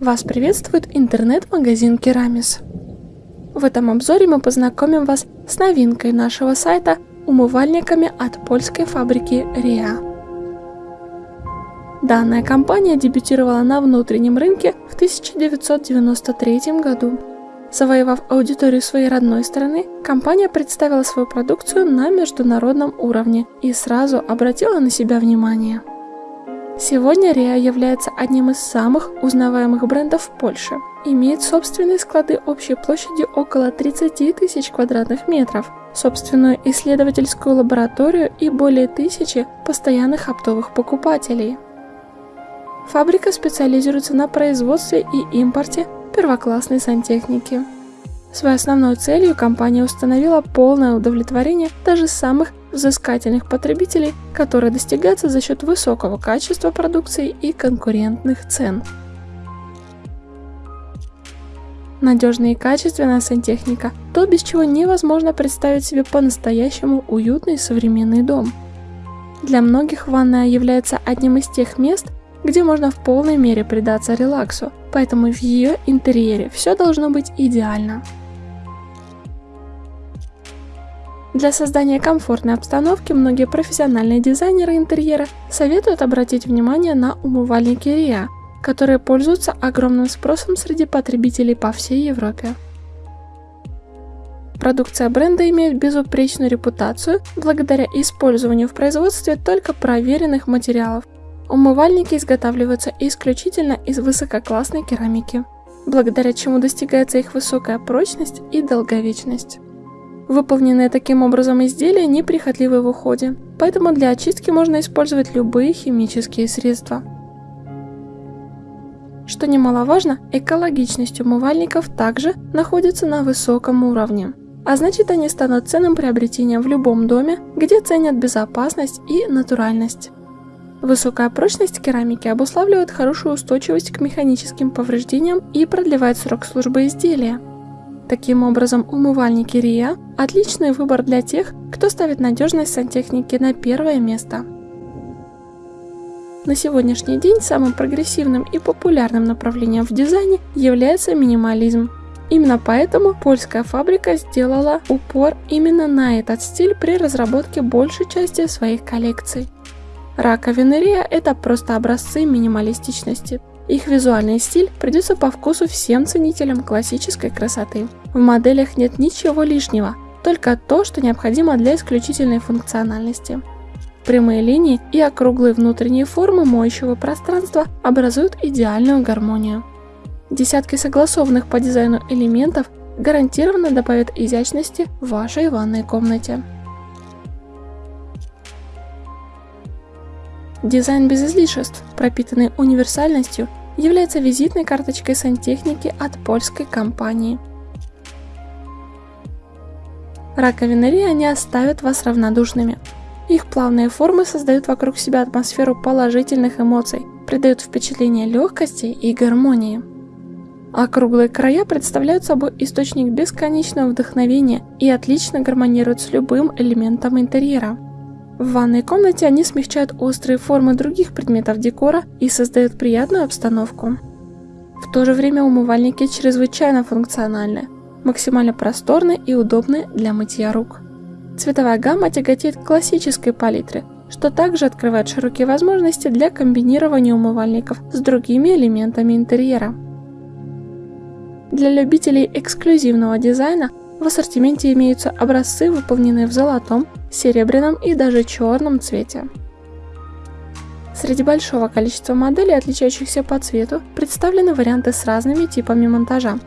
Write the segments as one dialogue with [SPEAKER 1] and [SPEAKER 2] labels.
[SPEAKER 1] Вас приветствует интернет-магазин Керамис. В этом обзоре мы познакомим вас с новинкой нашего сайта умывальниками от польской фабрики РИА. Данная компания дебютировала на внутреннем рынке в 1993 году. Завоевав аудиторию своей родной страны, компания представила свою продукцию на международном уровне и сразу обратила на себя внимание. Сегодня Риа является одним из самых узнаваемых брендов в Польше. Имеет собственные склады общей площадью около 30 тысяч квадратных метров, собственную исследовательскую лабораторию и более тысячи постоянных оптовых покупателей. Фабрика специализируется на производстве и импорте первоклассной сантехники. Своей основной целью компания установила полное удовлетворение даже самых взыскательных потребителей, которые достигаются за счет высокого качества продукции и конкурентных цен. Надежная и качественная сантехника – то, без чего невозможно представить себе по-настоящему уютный современный дом. Для многих ванная является одним из тех мест, где можно в полной мере предаться релаксу, поэтому в ее интерьере все должно быть идеально. Для создания комфортной обстановки многие профессиональные дизайнеры интерьера советуют обратить внимание на умывальники RIA, которые пользуются огромным спросом среди потребителей по всей Европе. Продукция бренда имеет безупречную репутацию благодаря использованию в производстве только проверенных материалов. Умывальники изготавливаются исключительно из высококлассной керамики, благодаря чему достигается их высокая прочность и долговечность. Выполненные таким образом изделия неприхотливы в уходе, поэтому для очистки можно использовать любые химические средства. Что немаловажно, экологичность умывальников также находится на высоком уровне. А значит они станут ценным приобретением в любом доме, где ценят безопасность и натуральность. Высокая прочность керамики обуславливает хорошую устойчивость к механическим повреждениям и продлевает срок службы изделия. Таким образом, умывальники РИА – отличный выбор для тех, кто ставит надежность сантехники на первое место. На сегодняшний день самым прогрессивным и популярным направлением в дизайне является минимализм. Именно поэтому польская фабрика сделала упор именно на этот стиль при разработке большей части своих коллекций. Раковины Риа – это просто образцы минималистичности, их визуальный стиль придется по вкусу всем ценителям классической красоты. В моделях нет ничего лишнего, только то, что необходимо для исключительной функциональности. Прямые линии и округлые внутренние формы моющего пространства образуют идеальную гармонию. Десятки согласованных по дизайну элементов гарантированно добавят изящности в вашей ванной комнате. Дизайн без излишеств, пропитанный универсальностью является визитной карточкой сантехники от польской компании. Раковины Риа не оставят вас равнодушными. Их плавные формы создают вокруг себя атмосферу положительных эмоций, придают впечатление легкости и гармонии. Округлые края представляют собой источник бесконечного вдохновения и отлично гармонируют с любым элементом интерьера. В ванной комнате они смягчают острые формы других предметов декора и создают приятную обстановку. В то же время умывальники чрезвычайно функциональны, максимально просторны и удобны для мытья рук. Цветовая гамма тяготеет к классической палитре, что также открывает широкие возможности для комбинирования умывальников с другими элементами интерьера. Для любителей эксклюзивного дизайна в ассортименте имеются образцы, выполненные в золотом, серебряном и даже черном цвете. Среди большого количества моделей, отличающихся по цвету, представлены варианты с разными типами монтажа.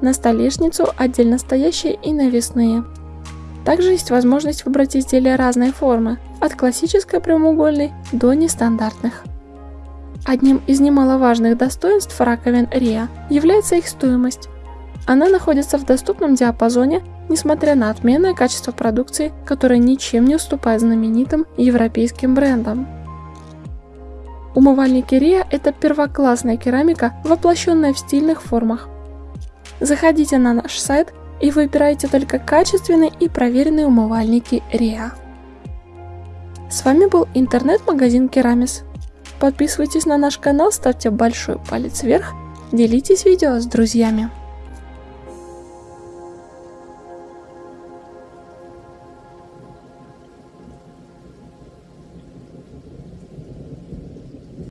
[SPEAKER 1] На столешницу отдельно стоящие и навесные. Также есть возможность выбрать изделия разной формы, от классической прямоугольной до нестандартных. Одним из немаловажных достоинств раковин RIA является их стоимость. Она находится в доступном диапазоне, несмотря на отменное качество продукции, которое ничем не уступает знаменитым европейским брендам. Умывальники Риа – это первоклассная керамика, воплощенная в стильных формах. Заходите на наш сайт и выбирайте только качественные и проверенные умывальники Риа. С вами был интернет-магазин Керамис. Подписывайтесь на наш канал, ставьте большой палец вверх Делитесь видео с друзьями.